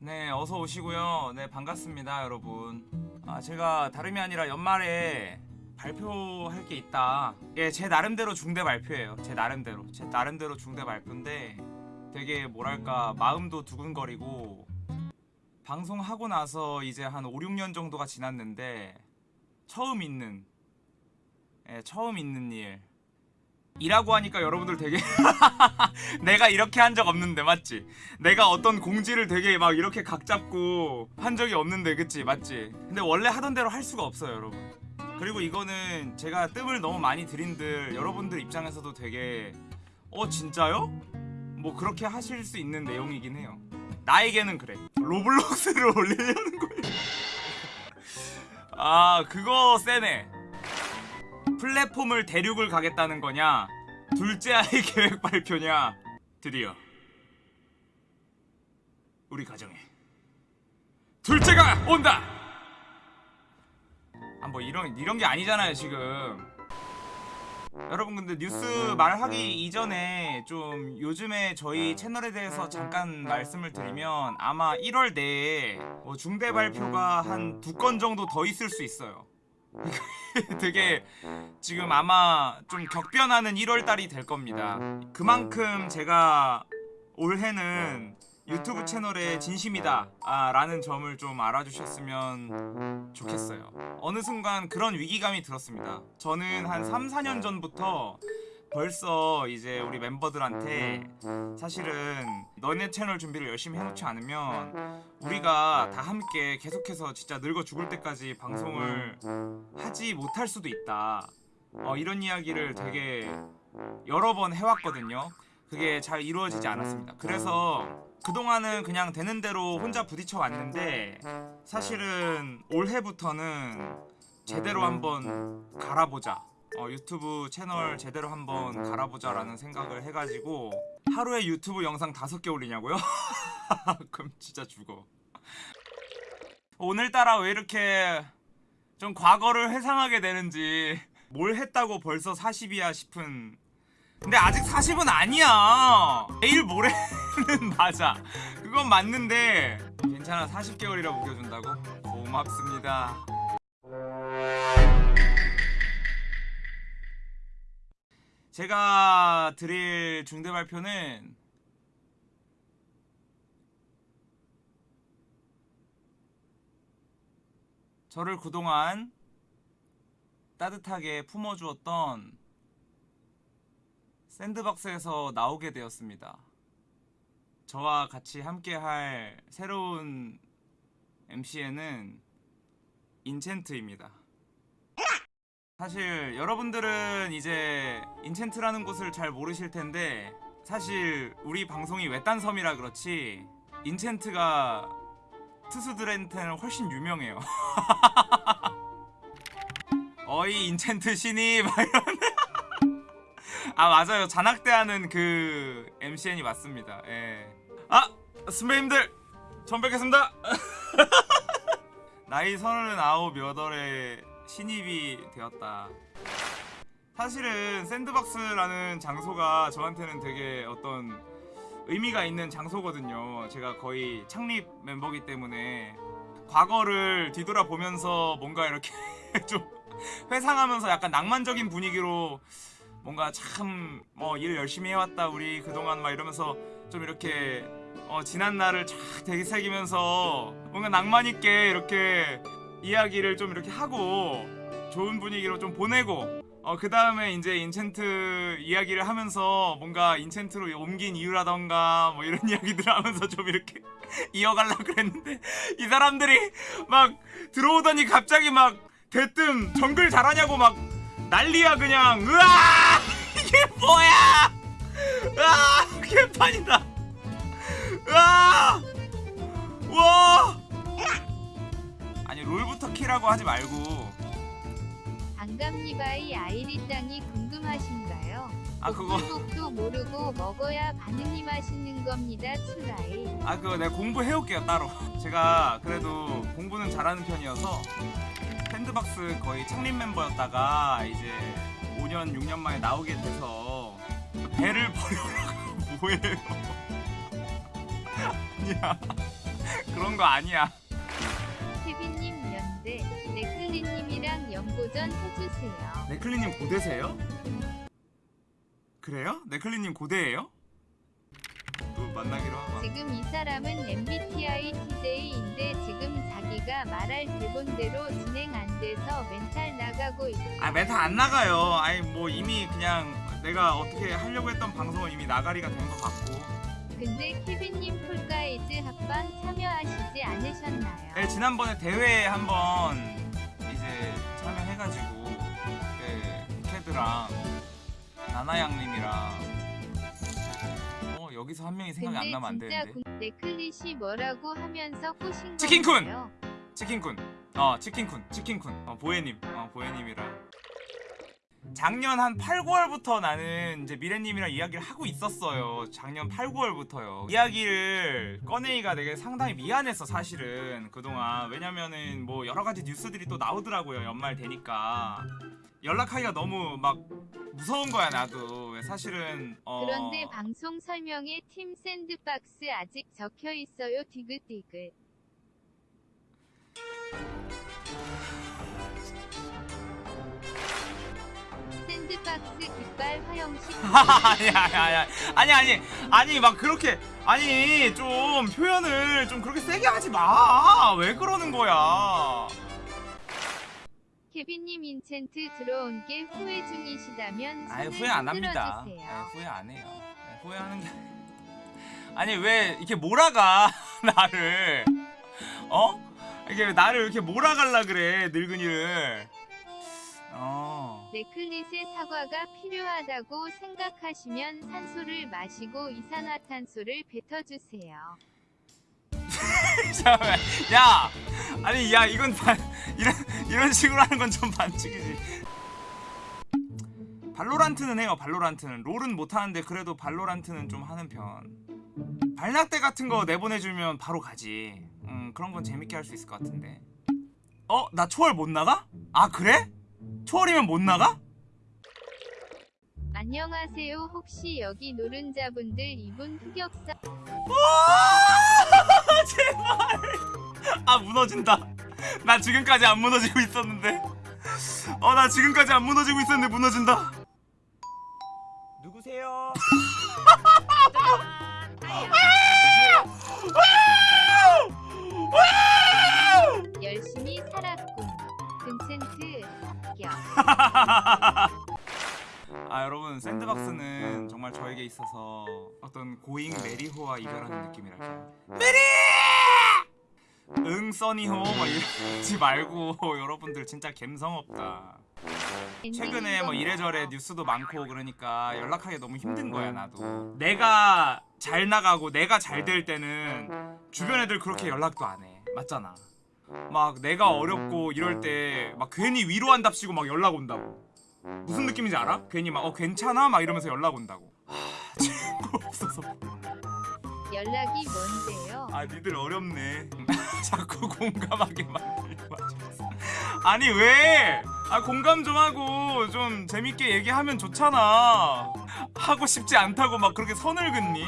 네, 어서 오시고요. 네, 반갑습니다, 여러분. 아, 제가 다름이 아니라 연말에 발표할 게 있다. 예, 제 나름대로 중대 발표예요. 제 나름대로. 제 나름대로 중대 발표인데 되게 뭐랄까 마음도 두근거리고 방송하고 나서 이제 한 5, 6년 정도가 지났는데 처음 있는 예, 처음 있는 일. 이라고 하니까 여러분들 되게 내가 이렇게 한 적 없는데 맞지? 내가 어떤 공지를 되게 막 이렇게 각 잡고 한 적이 없는데 그치? 맞지? 근데 원래 하던 대로 할 수가 없어요 여러분. 그리고 이거는 제가 뜸을 너무 많이 들인들 여러분들 입장에서도 되게 어 진짜요? 뭐 그렇게 하실 수 있는 내용이긴 해요. 나에게는 그래. 로블록스를 올리려는 거예요. 아 그거 세네. 플랫폼을 대륙을 가겠다는 거냐 둘째 아이 계획 발표냐? 드디어. 우리 가정에. 둘째가 온다! 아 뭐 이런 이런 게 아니잖아요 지금. 여러분 근데 뉴스 말하기 이전에 좀 요즘에 저희 채널에 대해서 잠깐 말씀을 드리면 아마 1월 내에 뭐 중대 발표가 한 두 건 정도 더 있을 수 있어요 되게 지금 아마 좀 격변하는 1월달이 될 겁니다. 그만큼 제가 올해는 유튜브 채널에 진심이다 아, 라는 점을 좀 알아주셨으면 좋겠어요. 어느 순간 그런 위기감이 들었습니다. 저는 한 3, 4년 전부터 벌써 이제 우리 멤버들한테 사실은 너네 채널 준비를 열심히 해놓지 않으면 우리가 다 함께 계속해서 진짜 늙어 죽을 때까지 방송을 하지 못할 수도 있다. 어, 이런 이야기를 되게 여러 번 해왔거든요. 그게 잘 이루어지지 않았습니다. 그래서 그동안은 그냥 되는 대로 혼자 부딪혀 왔는데 사실은 올해부터는 제대로 한번 갈아보자 어, 유튜브 채널 제대로 한번 갈아보자 라는 생각을 해가지고 하루에 유튜브 영상 다섯 개 올리냐고요? 그럼 진짜 죽어. 오늘따라 왜 이렇게 좀 과거를 회상하게 되는지 뭘 했다고 벌써 40이야 싶은. 근데 아직 40은 아니야. 내일 모레는 맞아. 그건 맞는데 괜찮아. 40개월이라 우겨준다고? 고맙습니다 제가 드릴 중대 발표는 저를 그동안 따뜻하게 품어주었던 샌드박스에서 나오게 되었습니다. 저와 같이 함께할 새로운 MC에는 인챈트입니다. 사실 여러분들은 이제 인챈트라는 곳을 잘 모르실 텐데 사실 우리 방송이 외딴 섬이라 그렇지 인챈트가 투수들한테는 훨씬 유명해요. 어이 인챈트 신이? 막 이런 아 맞아요. 잔악대 하는 그 MCN이 맞습니다. 예. 아 선배님들 처음 뵙겠습니다. 나이 서른아홉 여덟에 신입이 되었다. 사실은 샌드박스라는 장소가 저한테는 되게 어떤 의미가 있는 장소거든요. 제가 거의 창립 멤버기 때문에 과거를 뒤돌아보면서 뭔가 이렇게 좀 회상하면서 약간 낭만적인 분위기로 뭔가 참 뭐 일 열심히 해왔다 우리 그동안 막 이러면서 좀 이렇게 어 지난 날을 쫙 되새기면서 뭔가 낭만 있게 이렇게 이야기를 좀 이렇게 하고 좋은 분위기로 좀 보내고 어 그 다음에 이제 인챈트 이야기를 하면서 뭔가 인챈트로 옮긴 이유라던가 뭐 이런 이야기들을 하면서 좀 이렇게 이어가려고 그랬는데 이 사람들이 막 들어오더니 갑자기 막 대뜸 정글 잘하냐고 막 난리야 그냥. 으아! 이게 뭐야! 으아! 개판이다. 으아! 와 아니 롤부터 키라고 하지 말고. 반갑니바이 아이리짱이 궁금하신가요? 아 그거. 도 모르고 먹어야 반응이 맛있는 겁니다 추라이. 아 그거 내가 공부해올게요 따로. 제가 그래도 공부는 잘하는 편이어서 샌드박스 거의 창립 멤버였다가 이제 5년 6년 만에 나오게 돼서 배를 버려라고. 뭐예요? 아니야. 그런 거 아니야. 케빈님 연대 네클리님이랑 연고전 해주세요. 네클리님 고대세요? 그래요? 네클리님 고대예요? 또 만나기로 하고. 지금 이 사람은 MBTI TJ인데 지금 자기가 말할 대본대로 진행 안 돼서 멘탈 나가고 있어. 아 멘탈 안 나가요. 아니 뭐 이미 그냥 내가 어떻게 하려고 했던 방송은 이미 나가리가 된 것 같고. 근데 케빈님 Fall Guys 합방 참여하시지 않으셨나요? 네, 지난번에 대회에 한번 이제 참여해가지고 그 캐드랑 나나양님이랑 어 여기서 한 명이 생각이 안 나면 안 되는데. 궁- 네클릿이 뭐라고 하면서 꼬신 치킨쿤! 치킨쿤. 어 치킨쿤 치킨쿤. 어 보혜님. 어 보혜님이랑 작년 한 8, 9월부터 나는 이제 미래님이랑 이야기를 하고 있었어요. 작년 8, 9월부터요. 이야기를 꺼내기가 되게 상당히 미안했어 사실은 그동안 왜냐면은 뭐 여러 가지 뉴스들이 또 나오더라고요 연말 되니까 연락하기가 너무 막 무서운 거야 나도 사실은 어... 그런데 방송 설명에 팀 샌드박스 아직 적혀 있어요. 디귿디귿. 샌드박스 깃발 화형식. 아니 아니 아니 아니. 아니 아니. 막 그렇게 아니 좀 표현을 좀 그렇게 세게 하지 마. 왜 그러는 거야? 케빈님 인챈트 들어온 게 후회 중이시다면 아니 손을 후회 안 합니다. 네, 후회 안 해요. 네, 후회하는 게 아니 왜 이렇게 몰아가 나를? 어? 이게 왜 나를 이렇게 몰아갈라 그래 늙은이를. 어 네클릿의 사과가 필요하다고 생각하시면 산소를 마시고 이산화탄소를 뱉어주세요. 잠깐만 야 아니 야 이건 반, 이런 이런 식으로 하는 건 좀 반칙이지 발로란트는 해요 발로란트는 롤은 못하는데 그래도 발로란트는 좀 하는 편 발낙대 같은 거 내보내주면 바로 가지 음 그런 건 재밌게 할 수 있을 것 같은데 어? 나 초월 못 나가? 아 그래? 초월이면 못 나가? 안녕하세요. 혹시 여기 노른자분들 이분 흑역사 아, 제발 아 무너진다 나 지금까지 안 무너지고 있었는데 어 나 지금까지 안 무너지고 있었는데 무너진다 누구세요? 아 여러분 샌드박스는 정말 저에게 있어서 어떤 고잉 메리호와 이별하는 느낌이랄까요? 메리! 응 써니호! 뭐 이러지 말고 여러분들 진짜 감성 없다. 최근에 뭐 이래저래 뉴스도 많고 그러니까 연락하기 너무 힘든 거야 나도. 내가 잘 나가고 내가 잘 될 때는 주변 애들 그렇게 연락도 안 해. 맞잖아 막 내가 어렵고 이럴 때 막 괜히 위로한답시고 막 연락 온다고 무슨 느낌인지 알아? 괜히 막 어 괜찮아? 막 이러면서 연락 온다고 하 친구 없어서 연락이 뭔데요? 아 니들 어렵네 자꾸 공감하게 하셨어 아니 왜? 아 공감 좀 하고 좀 재밌게 얘기하면 좋잖아 하고 싶지 않다고 막 그렇게 선을 긋니?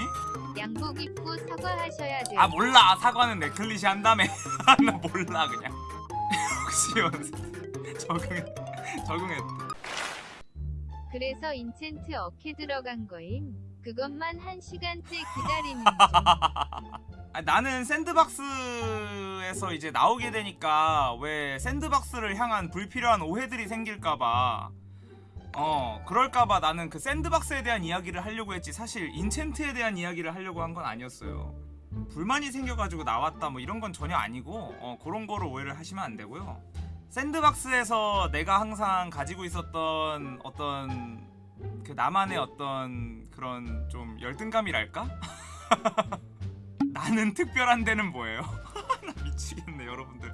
양복 입고 사과하셔야 돼요. 아 몰라 사과는 네클릿이 한다며 나 몰라 그냥 혹시 연습 적응해 적응해 그래서 인챈트 어케 들어간 거임. 그것만 한 시간째 기다리는 중. 아, 나는 샌드박스에서 이제 나오게 되니까 왜 샌드박스를 향한 불필요한 오해들이 생길까봐 어 그럴까봐 나는 그 샌드박스에 대한 이야기를 하려고 했지 사실 인챈트에 대한 이야기를 하려고 한 건 아니었어요 불만이 생겨가지고 나왔다 뭐 이런 건 전혀 아니고 어 그런 거로 오해를 하시면 안 되고요 샌드박스에서 내가 항상 가지고 있었던 어떤 그 나만의 어떤 그런 좀 열등감이랄까? 나는 특별한 데는 뭐예요? 나 미치겠네 여러분들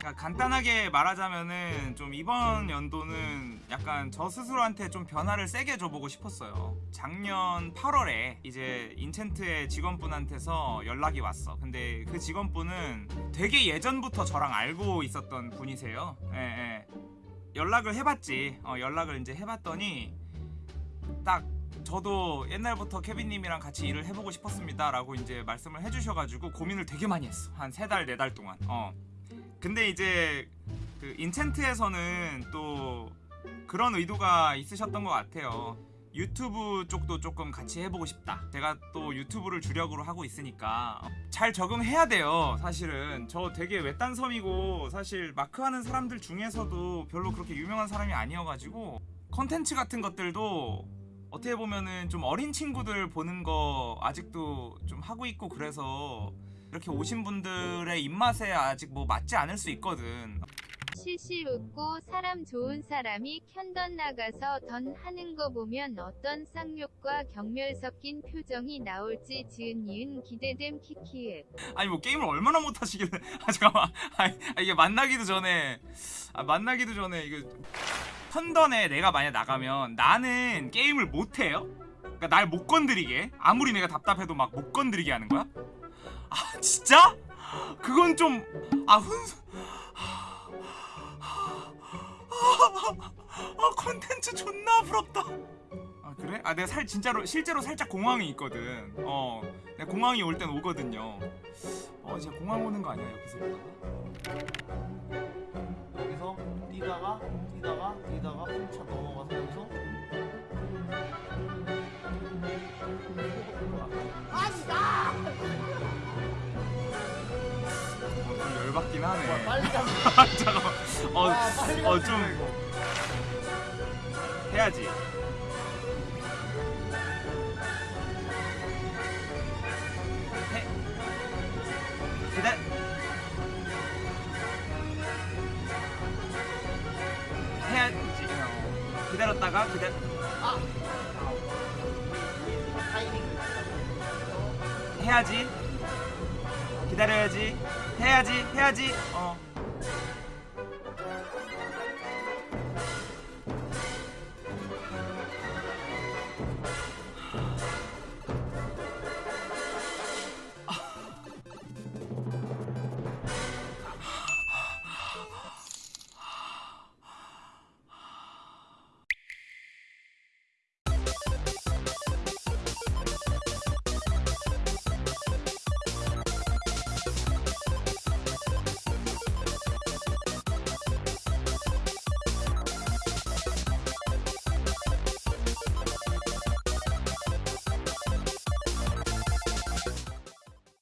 그러니까 간단하게 말하자면은 좀 이번 연도는 약간 저 스스로한테 좀 변화를 세게 줘보고 싶었어요. 작년 8월에 이제 인챈트의 직원분한테서 연락이 왔어. 근데 그 직원분은 되게 예전부터 저랑 알고 있었던 분이세요. 예, 예. 연락을 해봤지. 어, 연락을 이제 해봤더니 딱 저도 옛날부터 케빈님이랑 같이 일을 해보고 싶었습니다 라고 이제 말씀을 해주셔가지고 고민을 되게 많이 했어. 한 세 달 네 달 동안. 어 근데 이제 그 인챈트에서는 또 그런 의도가 있으셨던 것 같아요. 유튜브 쪽도 조금 같이 해보고 싶다. 제가 또 유튜브를 주력으로 하고 있으니까 잘 적응해야 돼요 사실은. 저 되게 외딴 섬이고 사실 마크하는 사람들 중에서도 별로 그렇게 유명한 사람이 아니어가지고 컨텐츠 같은 것들도 어떻게 보면은 좀 어린 친구들 보는 거 아직도 좀 하고 있고 그래서 이렇게 오신 분들의 입맛에 아직 뭐 맞지 않을 수 있거든. 실실 웃고 사람 좋은 사람이 편던 나가서 던 하는 거 보면 어떤 쌍욕과 경멸 섞인 표정이 나올지 지은 이은 기대됨 키키읍. 아니 뭐 게임을 얼마나 못 하시길래 아 잠깐만 아니, 아, 이게 만나기도 전에 아 만나기도 전에 이거 편던에 내가 만약 나가면 나는 게임을 못 해요? 그러니까 날 못 건드리게 아무리 내가 답답해도 막 못 건드리게 하는 거야? 아 진짜? 그건 좀 아 훈. 아 콘텐츠 존나 부럽다. 아 그래? 아 내가 살 진짜로 실제로 살짝 공황이 있거든. 어, 내가 공황이 올 땐 오거든요. 어 이제 공황 오는 거 아니야 여기서 보다가? 열받긴 와, 하네. 빨리 가. 잠깐만. 어, 와, 빨리 어 좀 이거. 해야지. 해. 기다. 해야지. 어. 기다렸다가 기다. 아. 타이밍. 해야지. 기다려야지. 해야지. 해야지. 어.